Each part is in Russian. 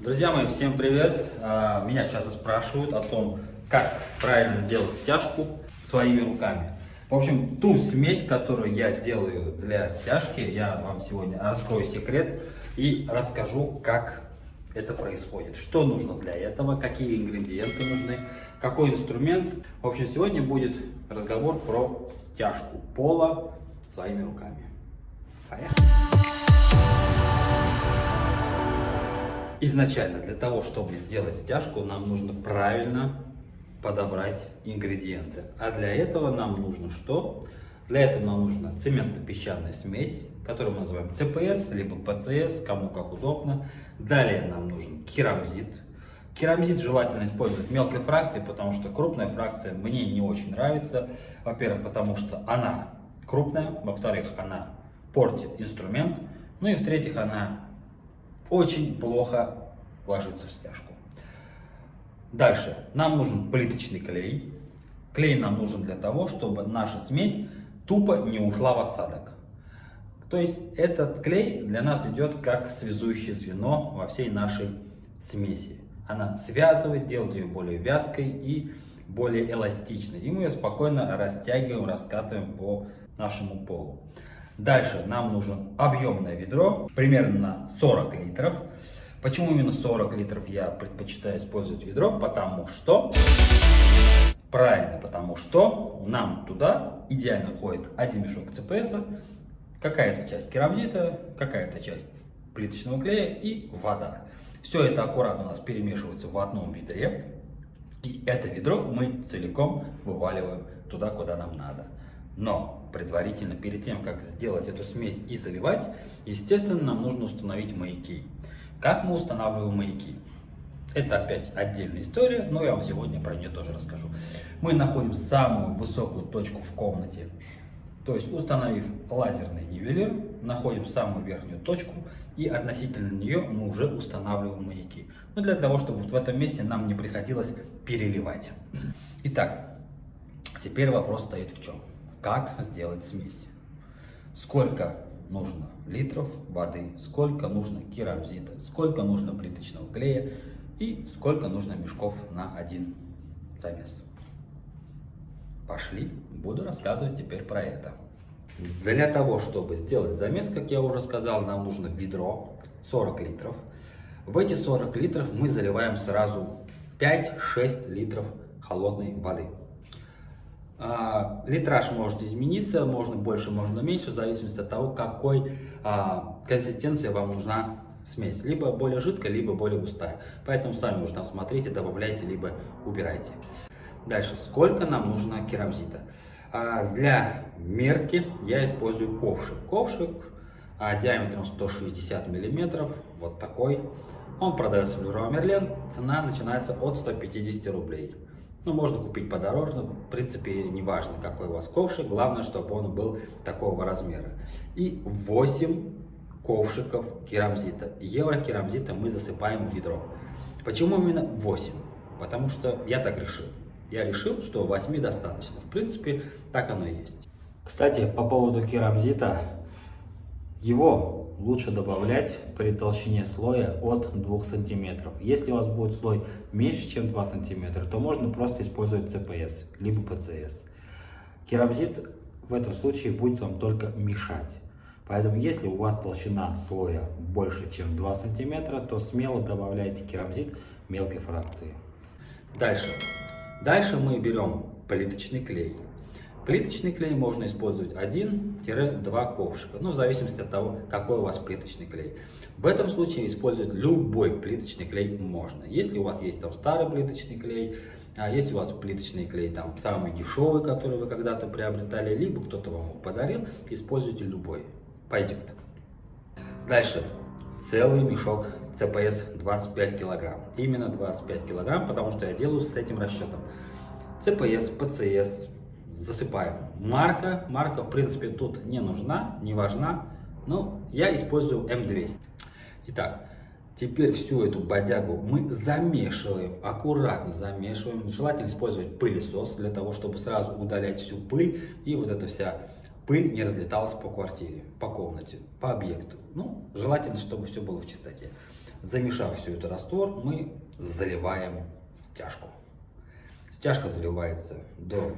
Друзья мои, всем привет! А, Меня часто спрашивают о том, как правильно сделать стяжку своими руками. В общем, ту смесь, которую я делаю для стяжки, я вам сегодня раскрою секрет и расскажу, как это происходит. Что нужно для этого, какие ингредиенты нужны, какой инструмент. В общем, сегодня будет разговор про стяжку пола своими руками. Поехали! Изначально для того, чтобы сделать стяжку, нам нужно правильно подобрать ингредиенты. А для этого нам нужно что? Для этого нам нужна цементно-песчаная смесь, которую мы называем ЦПС, либо ПЦС, кому как удобно. Далее нам нужен керамзит. Керамзит желательно использовать мелкой фракции, потому что крупная фракция мне не очень нравится. Во-первых, потому что она крупная, во-вторых, она портит инструмент, ну и в-третьих, она очень плохо ложится в стяжку. Дальше. Нам нужен плиточный клей. Клей нам нужен для того, чтобы наша смесь тупо не ушла в осадок. То есть этот клей для нас идет как связующее звено во всей нашей смеси. Она связывает, делает ее более вязкой и более эластичной. И мы ее спокойно растягиваем, раскатываем по нашему полу. Дальше нам нужно объемное ведро, примерно на 40 литров. Почему именно 40 литров я предпочитаю использовать ведро? Потому что, правильно, потому что нам туда идеально входит один мешок ЦПС, какая-то часть керамзита, какая-то часть плиточного клея и вода. Все это аккуратно у нас перемешивается в одном ведре. И это ведро мы целиком вываливаем туда, куда нам надо. Но предварительно, перед тем, как сделать эту смесь и заливать, естественно, нам нужно установить маяки. Как мы устанавливаем маяки? Это опять отдельная история, но я вам сегодня про нее тоже расскажу. Мы находим самую высокую точку в комнате, то есть установив лазерный нивелир, находим самую верхнюю точку и относительно нее мы уже устанавливаем маяки. Но для того, чтобы вот в этом месте нам не приходилось переливать. Итак, теперь вопрос стоит в чем? Как сделать смесь? Сколько нужно литров воды, сколько нужно керамзита, сколько нужно плиточного клея и сколько нужно мешков на один замес. Пошли, буду рассказывать теперь про это. Для того, чтобы сделать замес, как я уже сказал, нам нужно ведро 40 литров. В эти 40 литров мы заливаем сразу 5-6 литров холодной воды. А, литраж может измениться, можно больше, можно меньше, в зависимости от того, какой а, консистенции вам нужна смесь. Либо более жидкая, либо более густая. Поэтому сами там смотрите, добавляйте, либо убирайте. Дальше, сколько нам нужно керамзита? А, для мерки я использую ковшик. Ковшик диаметром 160 миллиметров, вот такой. Он продается в Леруа Мерлен, цена начинается от 150 рублей. Ну, можно купить подороже, в принципе, не важно, какой у вас ковшик, главное, чтобы он был такого размера. И 8 ковшиков керамзита. Евро керамзита мы засыпаем в ведро. Почему именно 8? Потому что я так решил. Я решил, что 8 достаточно. В принципе, так оно и есть. Кстати, по поводу керамзита, его лучше добавлять при толщине слоя от 2 сантиметров. Если у вас будет слой меньше, чем 2 сантиметра, то можно просто использовать ЦПС, либо ПЦС. Керамзит в этом случае будет вам только мешать. Поэтому, если у вас толщина слоя больше, чем 2 сантиметра, то смело добавляйте керамзит мелкой фракции. Дальше. Дальше мы берем плиточный клей. Плиточный клей можно использовать 1-2 ковшика, ну, в зависимости от того, какой у вас плиточный клей. В этом случае использовать любой плиточный клей можно. Если у вас есть там старый плиточный клей, а если у вас плиточный клей там самый дешевый, который вы когда-то приобретали, либо кто-то вам его подарил, используйте любой. Пойдет. Дальше. Целый мешок ЦПС 25 килограмм. Именно 25 килограмм, потому что я делаю с этим расчетом. ЦПС, ПЦС, засыпаем. Марка, марка в принципе тут не нужна, не важна, но я использую М200. Итак, теперь всю эту бодягу мы замешиваем, аккуратно замешиваем. Желательно использовать пылесос для того, чтобы сразу удалять всю пыль и вот эта вся пыль не разлеталась по квартире, по комнате, по объекту. Ну, желательно, чтобы все было в чистоте. Замешав всю эту раствор, мы заливаем стяжку. Стяжка заливается до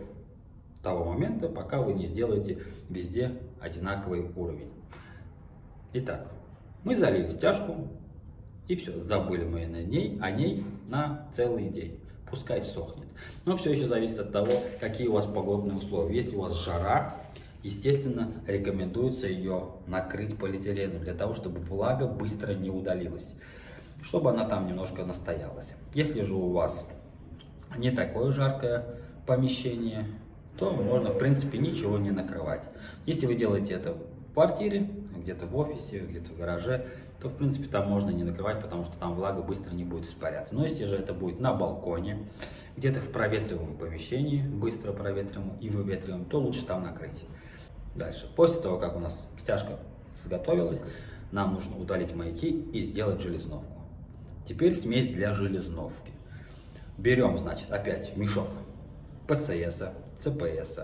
того момента, пока вы не сделаете везде одинаковый уровень. Итак, мы залили стяжку, и все, забыли мы на ней, о ней на целый день. Пускай сохнет. Но все еще зависит от того, какие у вас погодные условия. Если у вас жара, естественно, рекомендуется ее накрыть полиэтиленом, для того, чтобы влага быстро не удалилась, чтобы она там немножко настоялась. Если же у вас не такое жаркое помещение, то можно, в принципе, ничего не накрывать. Если вы делаете это в квартире, где-то в офисе, где-то в гараже, то, в принципе, там можно не накрывать, потому что там влага быстро не будет испаряться. Но если же это будет на балконе, где-то в проветриваемом помещении, быстро проветриваемом и выветриваемом, то лучше там накрыть. Дальше. После того, как у нас стяжка сготовилась, нам нужно удалить маяки и сделать железновку. Теперь смесь для железновки. Берем, значит, опять мешок ПЦС, ЦПС.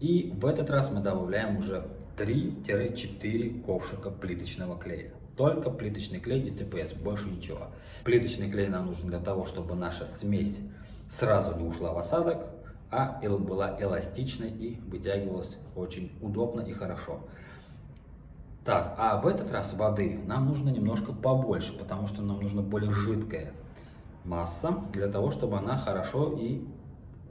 И в этот раз мы добавляем уже 3-4 ковшика плиточного клея. Только плиточный клей и ЦПС, больше ничего. Плиточный клей нам нужен для того, чтобы наша смесь сразу не ушла в осадок, а была эластичной и вытягивалась очень удобно и хорошо. Так, а в этот раз воды нам нужно немножко побольше, потому что нам нужна более жидкая масса, для того, чтобы она хорошо и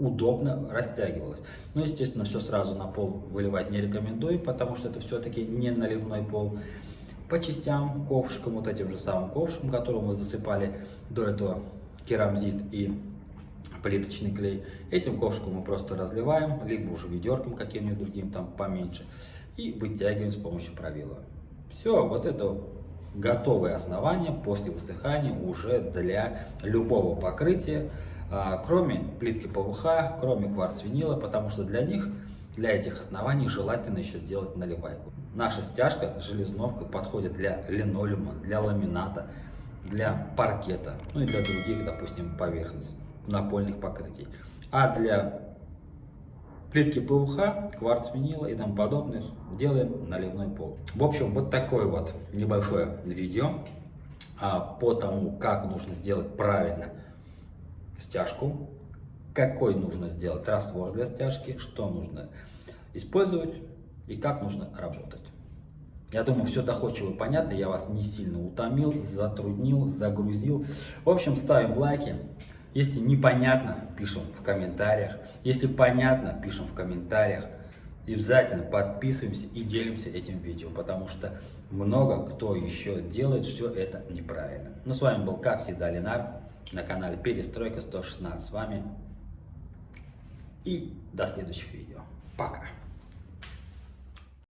удобно растягивалась. Но, естественно, все сразу на пол выливать не рекомендую, потому что это все-таки не наливной пол. По частям, ковшиком, вот этим же самым ковшиком, которым мы засыпали до этого керамзит и плиточный клей. Этим ковшиком мы просто разливаем, либо уже ведерком каким-нибудь другим, там поменьше, и вытягиваем с помощью правила. Все, вот это готовое основание после высыхания уже для любого покрытия, а, кроме плитки ПВХ, кроме кварц-винила, потому что для них, для этих оснований желательно еще сделать наливайку. Наша стяжка железновка подходит для линолеума, для ламината, для паркета, ну и для других, допустим, поверхностей напольных покрытий. А для плитки ПВХ, кварц винила и тому подобных делаем наливной пол. В общем, вот такое вот небольшое видео а, по тому, как нужно сделать правильно стяжку, какой нужно сделать раствор для стяжки, что нужно использовать и как нужно работать. Я думаю, все доходчиво понятно, я вас не сильно утомил, затруднил, загрузил. В общем, ставим лайки, если непонятно, пишем в комментариях. Если понятно, пишем в комментариях. И обязательно подписываемся и делимся этим видео, потому что много кто еще делает все это неправильно. Ну, с вами был, как всегда, Ленар на канале Перестройка 116. С вами и до следующих видео. Пока!